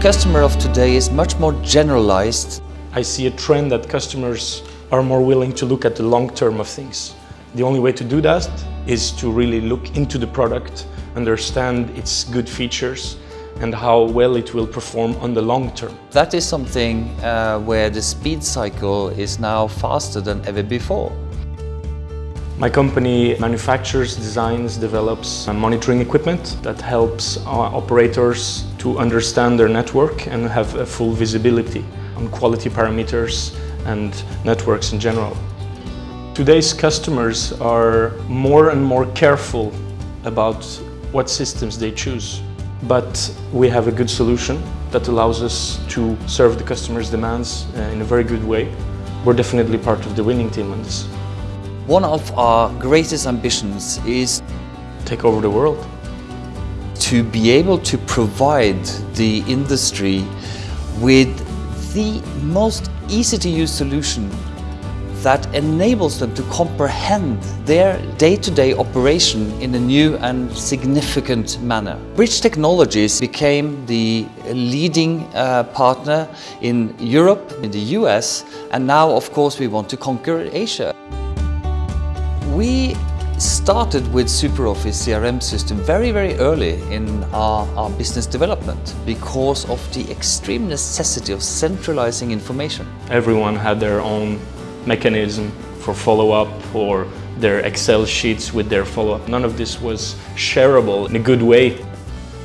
customer of today is much more generalized. I see a trend that customers are more willing to look at the long term of things. The only way to do that is to really look into the product, understand its good features and how well it will perform on the long term. That is something uh, where the speed cycle is now faster than ever before. My company manufactures, designs, develops monitoring equipment that helps operators to understand their network and have a full visibility on quality parameters and networks in general. Today's customers are more and more careful about what systems they choose. But we have a good solution that allows us to serve the customer's demands uh, in a very good way. We're definitely part of the winning team on this. One of our greatest ambitions is take over the world. To be able to provide the industry with the most easy to use solution that enables them to comprehend their day-to-day -day operation in a new and significant manner. Bridge Technologies became the leading uh, partner in Europe, in the US, and now of course we want to conquer Asia. We started with SuperOffice CRM system very, very early in our, our, business development because of the extreme necessity of centralizing information. Everyone had their own mechanism for follow-up or their Excel sheets with their follow-up. None of this was shareable in a good way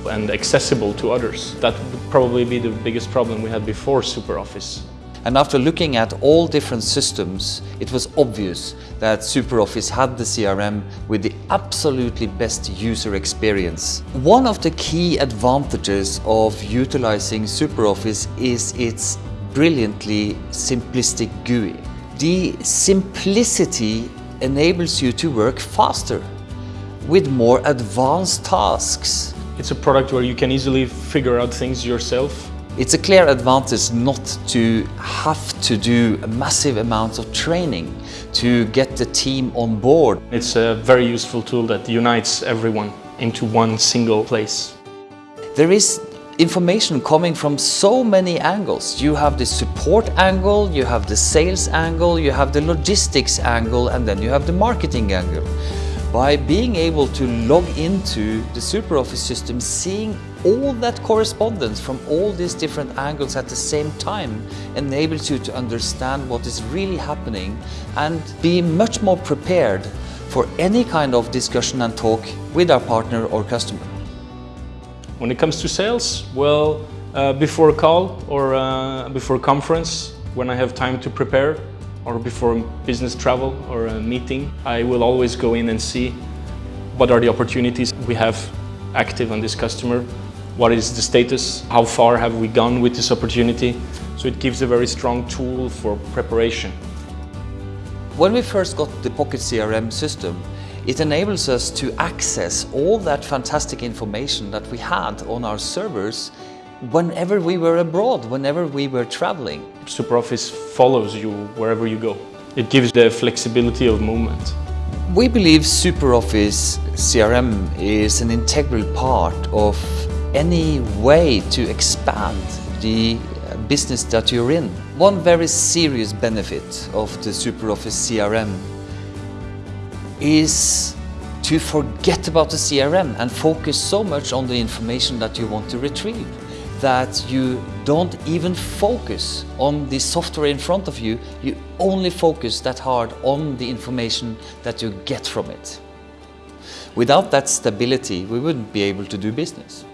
and accessible to others. That would probably be the biggest problem we had before SuperOffice. And after looking at all different systems, it was obvious that SuperOffice had the CRM with the absolutely best user experience. One of the key advantages of utilizing SuperOffice is its brilliantly simplistic GUI. The simplicity enables you to work faster with more advanced tasks. It's a product where you can easily figure out things yourself it's a clear advantage not to have to do a massive amounts of training to get the team on board. It's a very useful tool that unites everyone into one single place. There is information coming from so many angles. You have the support angle, you have the sales angle, you have the logistics angle, and then you have the marketing angle. By being able to log into the SuperOffice system, seeing all that correspondence from all these different angles at the same time enables you to understand what is really happening and be much more prepared for any kind of discussion and talk with our partner or customer. When it comes to sales, well, uh, before a call or uh, before a conference, when I have time to prepare, or before business travel or a meeting, I will always go in and see what are the opportunities we have active on this customer, what is the status, how far have we gone with this opportunity. So it gives a very strong tool for preparation. When we first got the Pocket CRM system, it enables us to access all that fantastic information that we had on our servers whenever we were abroad, whenever we were traveling. SuperOffice follows you wherever you go. It gives the flexibility of movement. We believe SuperOffice CRM is an integral part of any way to expand the uh, business that you're in. One very serious benefit of the SuperOffice CRM is to forget about the CRM and focus so much on the information that you want to retrieve that you don't even focus on the software in front of you, you only focus that hard on the information that you get from it. Without that stability, we wouldn't be able to do business.